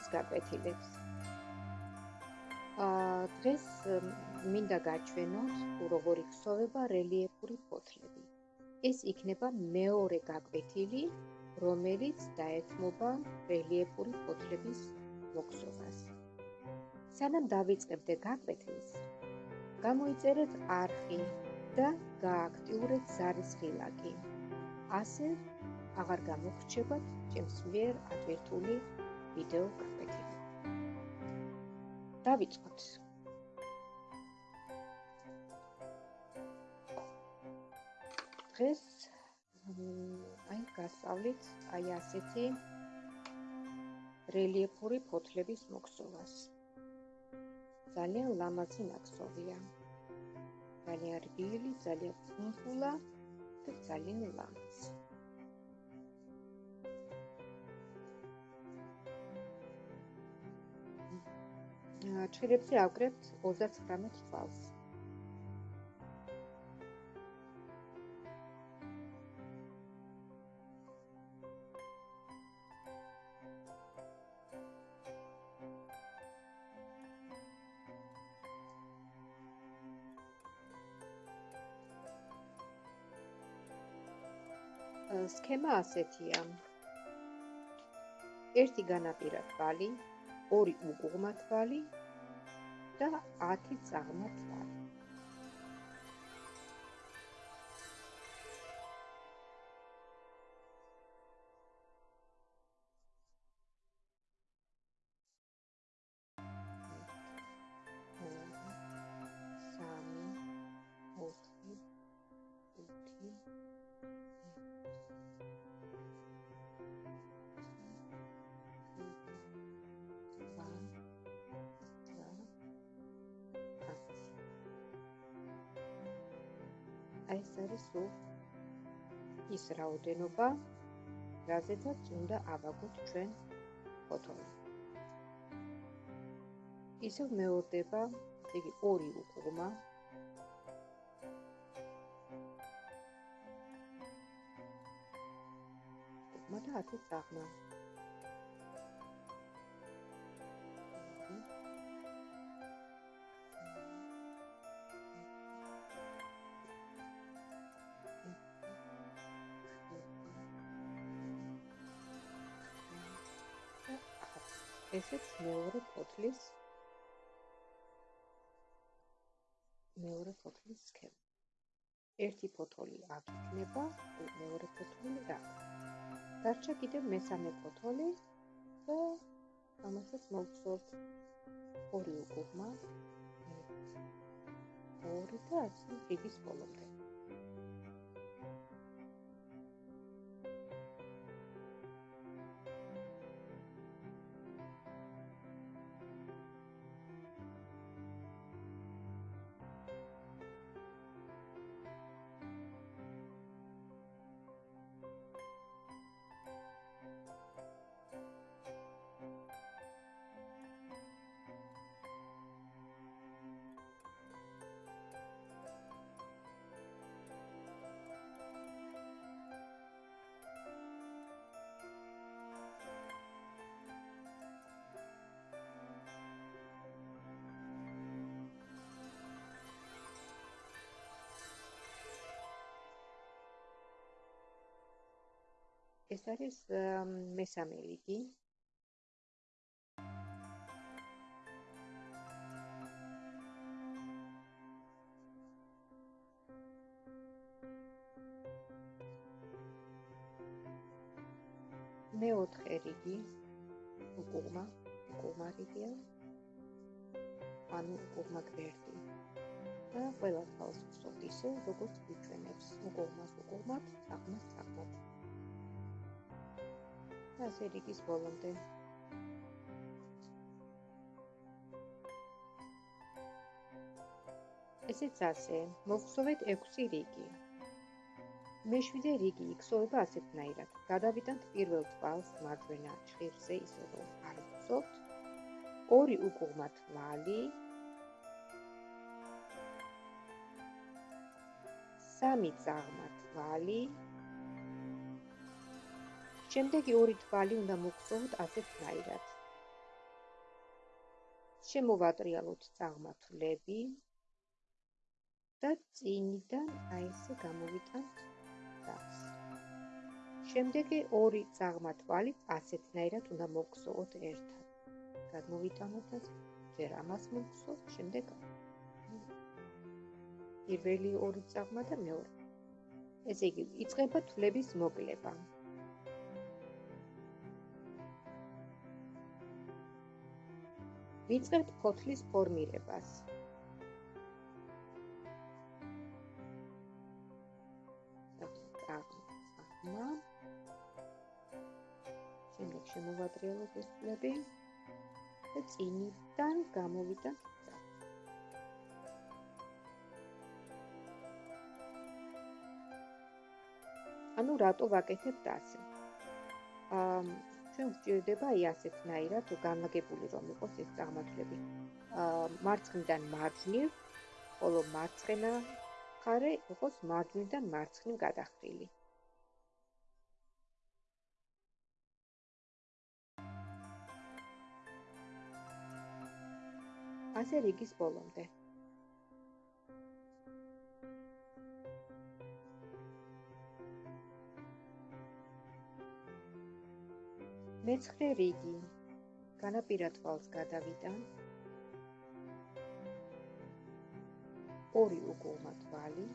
ქსოვის გაკვეთილებს. აა დღეს მინდა გაჩვენოთ, როგორი ქსოვება რელიეფური ფოთლები. ეს იქნება მეორე გაკვეთილი, რომელიც დაეთმობა რელიეფური ფოთლების მოქსოვას. სანამ დავიწყებდე გაკვეთილს, გამოიწერეთ არხი და გააქტიურეთ ზარის ღილაკი. ასე აღარ გამოგრჩებათ ჩემს მიერ ატვირთული ვიდეო გაკვეთილი. დავიწყოთ. დღეს აი გასავლით აი ასეთი რელიეფური ფოთლების მოქსოვას. ძალიან ლამაზი ნაკსოვია. ძალიან რბილი, ძალიან ფუნფულა და ძალიან ლამაზი. ჩხირებზე ავკრებთ 39 თვალს. სქემა ასეთია. ერთი განაპირა თვალი, ორი უგუღმა თვალი და 10 წაღმა თვალი. აი ეს არის სულ ის რაოდენობა, რაზედაც უნდა ავაგოთ ჩვენ ფოთოლი. ისევ მეორდება, იგი ორი უკუღმა. და 10 წაღმა. ესეც მეორე ფოთლის მეორე ფოთლის სქემა. ერთი ფოთოლი აქ იქნება, მეორე ფოთოლი რა. დარჩა კიდევ მესამე ფოთოლი და ამასაც მოვცურთ ორი უკუღმა. ორი და ასე რიგის ბოლომდე. ეს არის მესამე რიგი. მეოთხე რიგი უკუღმა, უკუღმა რიგია. ანუ უკუღმა გვერდი. და ყველა თავს ვსვათ ისე, როგორც გვიჩვენებს უკუღმას უკუღმად, წაღმას წაღმად. ასე რიგის ბოლომდე. ესეც ასე, მოვხსოვეთ 6 რიგი. მეშვიდე რიგი იქსოვება ასეთნაირად. გადავიდანთ პირველ თვალს მარჯვენა ჭირზე ისე რომ არ ვხსოვთ. ორი უკუღმა თვალი. სამი წაღმა თვალი. შემდეგი ორი თვალი უნდა მოგწოვოთ ასეთნაირად. შემოვატრიალოთ წაღმართლები და წინიდან აი ესე გამოვიტანთ დას. შემდეგი ორი წაღმართვალი ასეთნაირად უნდა მოგწოვოთ ერთად. გადმოვიტანოთ და ჯერ ამას მოგწოვოთ, შემდეგ პირველი ორი წაღმა და მეორე. ესე იგი, იწყება თვლების მოკლება. ვიწყებთ ფოთლის ფორმირებას. წაღმა. შემდეგ შემოვატრიალოთ ეს თვლები და წინიდან გამოვიდეთ ანუ რატო ვაკეთებთ ასე? აა ჩვენ ვჭირდება აი ასეთნაირად განლაგებული რომ იყოს ეს წარმართლები. აა მარცხნიდან მარჯვნივ, ხოლო მარცხენა ხარე იყოს მარჯვნიდან მარცხნივ გადახრილი. ასე რიგის ბოლომდე. მეცხრე რიგი. განაპირა თვალს გადავიდა. ორი უგულმა თვალი.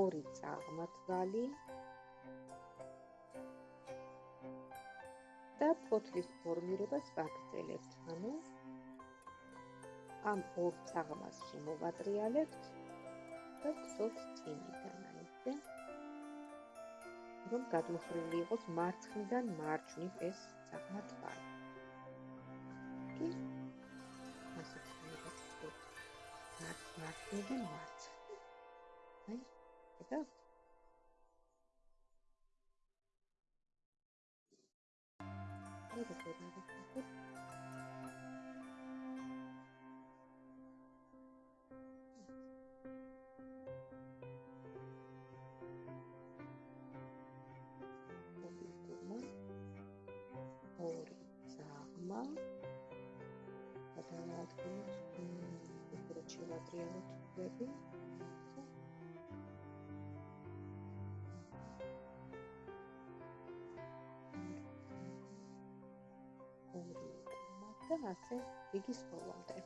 ორი წაღმა თვალი. და ფოთლის ფორმირებას ვაგრძელებთ ანუ ამ ორ წაღმას შემოვატრიალებთ და გსოთ წინიდან აიზე რომ გადმოხრილი იყოს მარცხნიდან მარჯვნივ ეს წაღმა თვალი კი ასე თქვით მარცხნიდან მარცხნივ აი და გატრიალოთ ვები და ასე იგის ბოლომდე.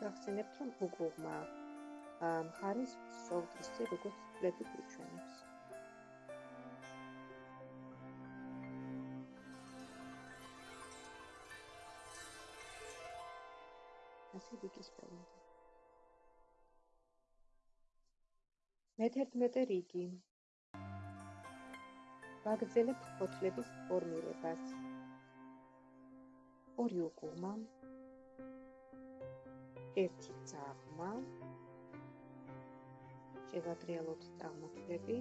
გახსენებთ რომ უგუღმა მხარის სოლტისი როგორც ფლები გვიჩვენებს. ასე ვიკის პრობლემა. მე-11 რიგი. ვაგრძელებთ ფოთლების ფორმირებას. ორი უკუღმა. ერთი წაღმა. შევატრიალოთ წარმოტლები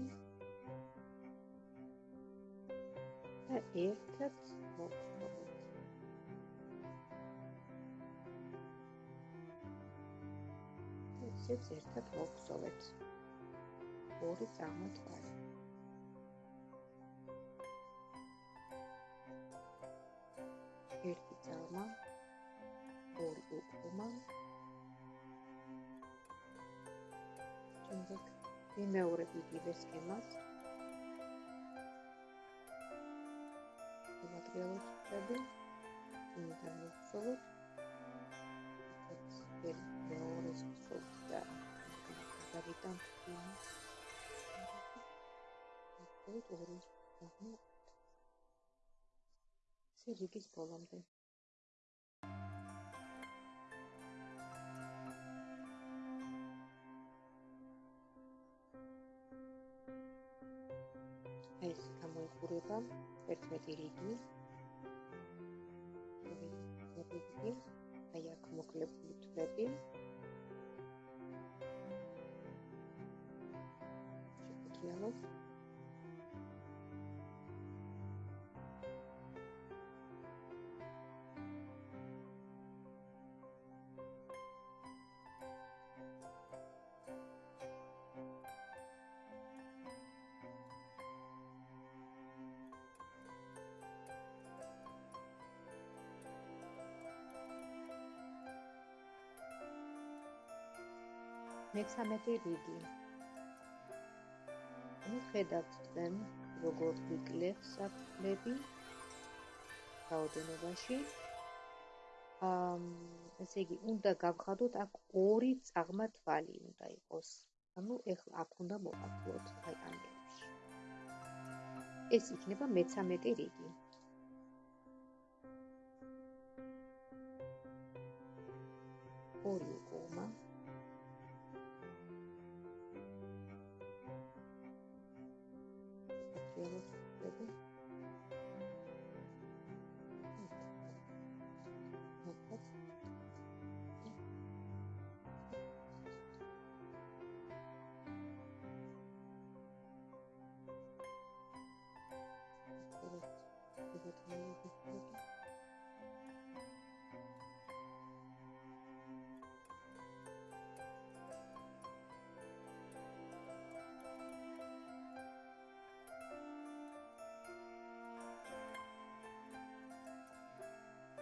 და ერთად მოვხდეთ. ესეც ერთად მოვხსოვეთ. ორი წარმოტვარი. ერთი წარმა, ორი უკუმა, იმეორებ იგივე სქემას მატერიალებს ვწები იმიდან ვწოვოთ ეს მეორე სოფტ და იმ ეს ორი სერიგის ბოლომდე გამოიყურება 11 რიგი. რიგი აი აქ მოკლებული თვლები. ვიმუშაოთ. მე-13 რიგი. ნუ ხედავთ თქვენ როგორ ვიკლებ საფლები რაოდენობაში. ამ ესე იგი, უნდა გავხადოთ აქ ორი წაღმა თვალი უნდა იყოს. ანუ ეხლა აქ უნდა მოვაკლოთ აი ამერში. ეს იქნება მე-13 რიგი. ორი götürmeyi bekliyordum.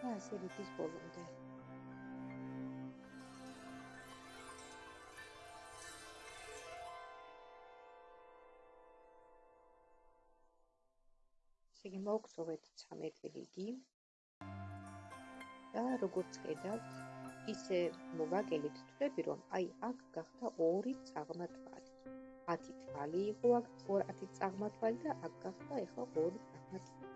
Her şey bir düz bolum. ბოლომდე. ისე მოგწოვეთ 13 რიგი. და როგორც ხედავთ, ისე მოვაგელით თვლები, რომ აი აქ გახდა ორი წაღმა თვალი. 10 თვალი იყო აქ, 10 წაღმა თვალი და აქ გახდა ეხლა ორი წაღმა თვალი.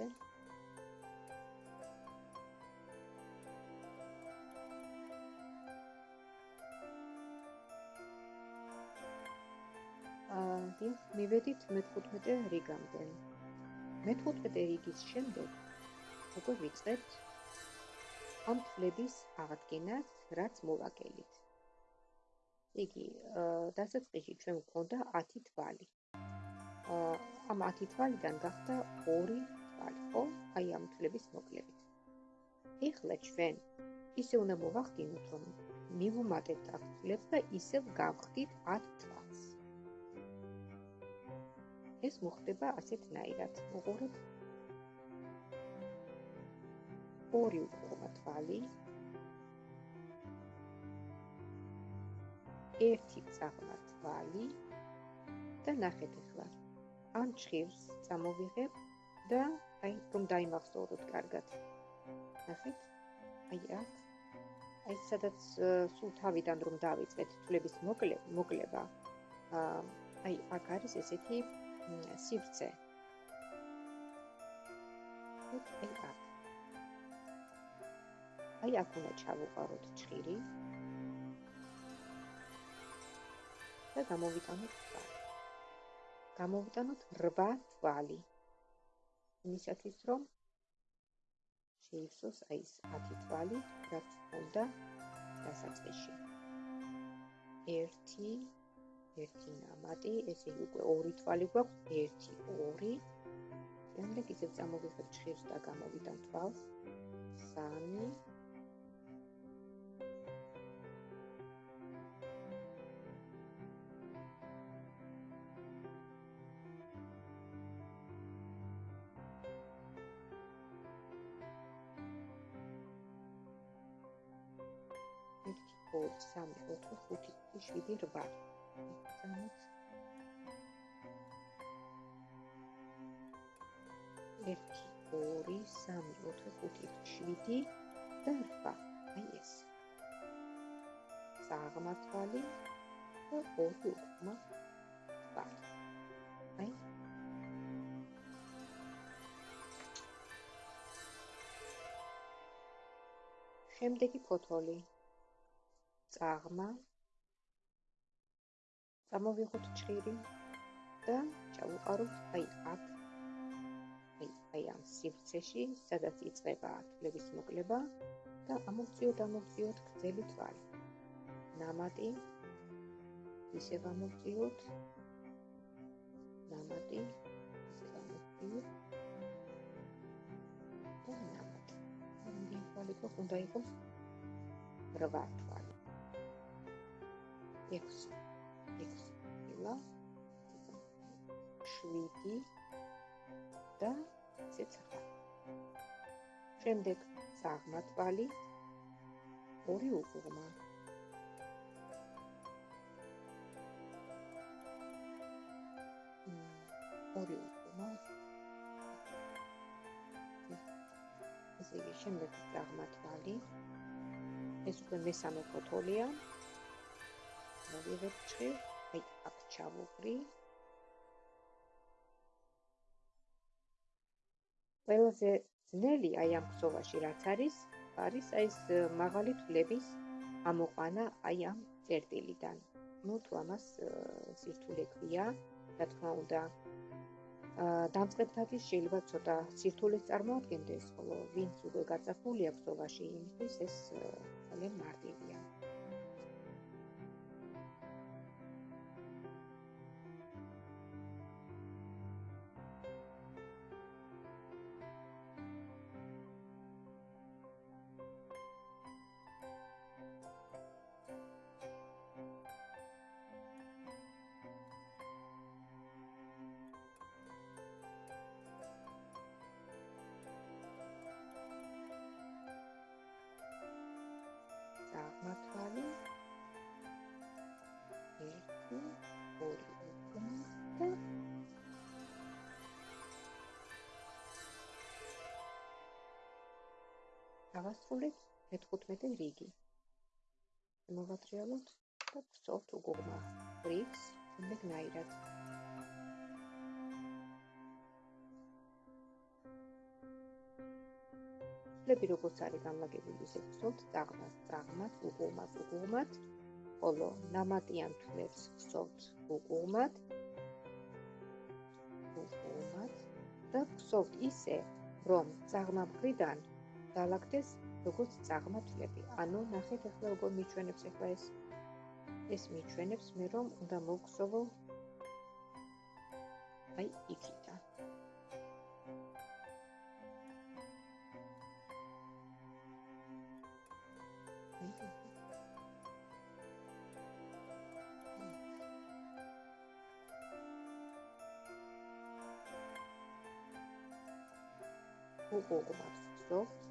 დიახ, მივედით მე-15 რიგამდე. მე-15 რიგის შემდეგ უკვე ვიწყებთ ამ თვლების აღდგენას, რაც მოვაგელით. იგი დასაწყისში ჩვენ გვქონდა 10 თვალი. ამ 10 თვალიდან გახდა 2 თვალი, ხო? აი ამ თვლების მოკლებით. ეხლა ჩვენ ისე უნდა მოვახდინოთ, რომ მივუმატებთ აქ თვლებს და ისევ გავხდით 10 თვალს. ეს მოხდება ასეთნაირად. უყურეთ. ორი უკუღმა თვალი. ერთი წაღმა თვალი და ნახეთ ახლა. ამ ჭირს წამოვიღებ და აი რომ დაიმახსოვროთ კარგად. ნახეთ? აი აქ აი სადაც სულ თავიდან რომ დავიწყეთ თვლების მოკლება. აა აი აქ არის ესეთი სივრცე. აი აქ. აი აქ უნდა ჩავუყაროთ ჭირი. და გამოვიტანოთ თვალი. გამოვიტანოთ 8 თვალი. იმისათვის რომ შეივსოს აი ეს 10 თვალი, რაც უნდა დასაწყისში. 1 ერთი ნამატი, ესე უკვე ორი თვალი გვაქვს, 1 2 შემდეგ ისევ წამოვიღებ ჭირს და გამოვიდან თვალს. 3 სამი, ოთხი, ხუთი, შვიდი, რვა. სამოცი. ერთი, ორი, სამი, ოთხი, ხუთი, შვიდი და რვა. აი ეს. საღმართალი და ორი უკმა რვა. აი შემდეგი ფოთოლი წაღმა წამოვიღოთ ჭირი და ჩავუყაროთ აი აქ აი აი ამ სივრცეში სადაც იწყება თვლების მოკლება და ამოვწიოთ ამოვწიოთ გრძელი თვალი. ნამატი ისევ ამოვწიოთ ნამატი ისევ ამოვწიოთ და ნამატი. რამდენი თვალი გვაქვს უნდა იყოს 8 თვალი 6 ეხლა შვიდი და ცეცხლა შემდეგ საღმათვალი ორი უღმა ორი უღმა ესე იგი შემდეგ საღმათვალი ეს უკვე მესამე ფოთოლია მოვიღებ ჭრილ აი აქ ჩავუღრი ყველაზე ძნელი აი ამ ხსოვაში რაც არის არის აი ეს მაღალი თვლების ამოყანა აი ამ წერტილიდან. ну თუ ამას სირთულე ქვია რა თქმა უნდა. დამწყებთათვის შეიძლება ცოტა სირთულეს წარმოადგენდეს ხოლო ვინც უკვე გაწაფულია ხსოვაში იმისთვის ეს ძალიან მარტივია დავასრულეთ მე-15 რიგი. მოვატრიალოთ და ვწოვთ უგუღმა რიგს, იმეგნაირად. ფლები როგორც არის განლაგებული ისე ვხსოვთ წაღმას წაღმას უყუმად უყუმად ხოლო ნამატიან ვხსოვთ უყუმად უყუმად და ვხსოვთ ისე რომ წაღმა მხრიდან დალაგდეს როგორც წაღმა ფლები ანუ ნახეთ ახლა როგორ მიჩვენებს ახლა ეს. ეს მიჩვენებს მე რომ უნდა მოგხსოვო აი იქიდან. უყურებთ ზოგ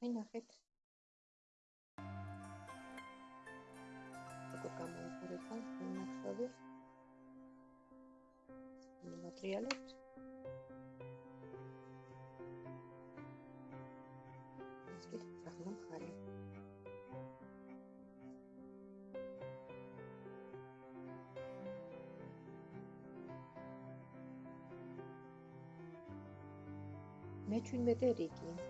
აი ნახეთ როგორ გამოიყურება ნახსოვი მატერიალებთ ეს კი ძაღლი მხარი. მე 17 რიგი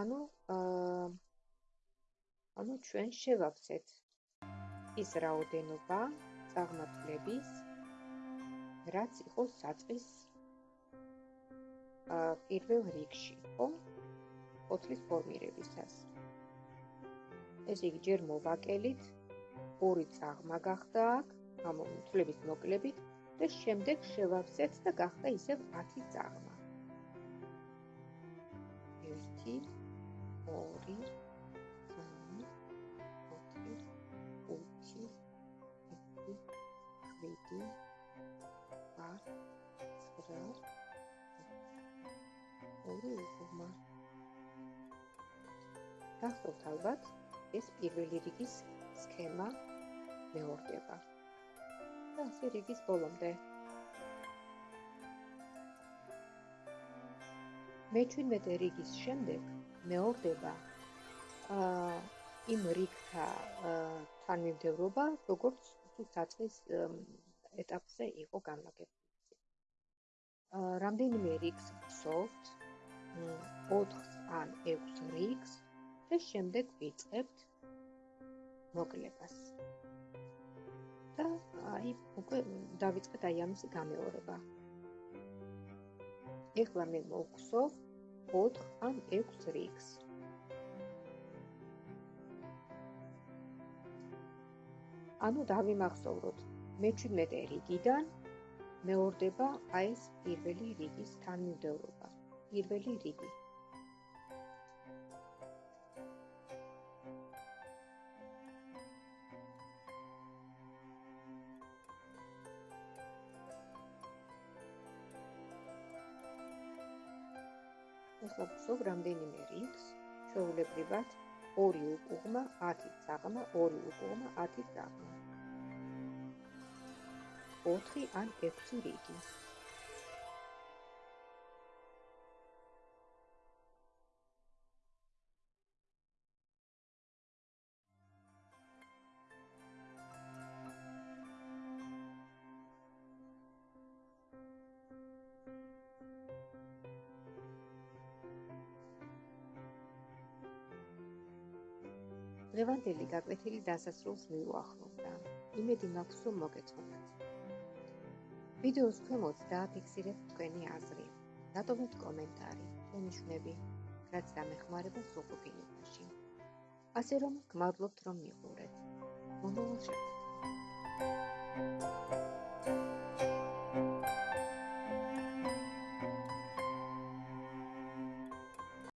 ანუ აა ანუ ჩვენ შევავსეთ ის რაოდენობა წარმატლების რაც იყო საწყის აა პირველ რიგში, ხო? ოთლის ფორმირებისას. ესე იგი ჯერ მოვაკელით ორი წაღმა გახდა აქ, ამ თვლების მოკლებით და შემდეგ შევავსეთ და გახდა ისევ 10 წაღმა. 1 2 3 4 5 6 ორი უკუღმა. გახსოვთ ალბათ, ეს პირველი რიგის სქემა მეორდება. და ასე რიგის ბოლომდე. მე-17 რიგის შემდეგ მეორდება აა იმ რიგთა თანმიმდევრობა, როგორც თუ საწყის ეტაპზე იყო განლაგებული. რამდენიმე რიგს ვსოვთ, 4 ან 6 რიგს და შემდეგ ვიწყებთ მოკლებას. და აი უკვე დავიწყეთ აი ამის გამეორება. ეხლა მე მოგხსოვ 4 ან 6 რიგს. ანუ დავიმახსოვროთ მე-17 რიგიდან მეორდება აი ეს პირველი რიგის თანმიმდევრობა. პირველი რიგი ახლა გსოვ რამდენიმე რიგს ჩვეულებრივად 2 უკუღმა 10 წაღმა 2 უკუღმა 10 წაღმა 4 ან 6 რიგი დღევანდელი გაკვეთილი დასასრულს მიუახლოვდა. იმედი მაქვს, რომ მოგეწონათ. ვიდეოს ქვემოთ დააფიქსირეთ თქვენი აზრი. დატოვეთ კომენტარი, თქვენი რაც დამეხმარება სრულყოფილებაში. ასე რომ, გმადლობთ, რომ მიყურეთ. მომავალ შეხვედრამდე.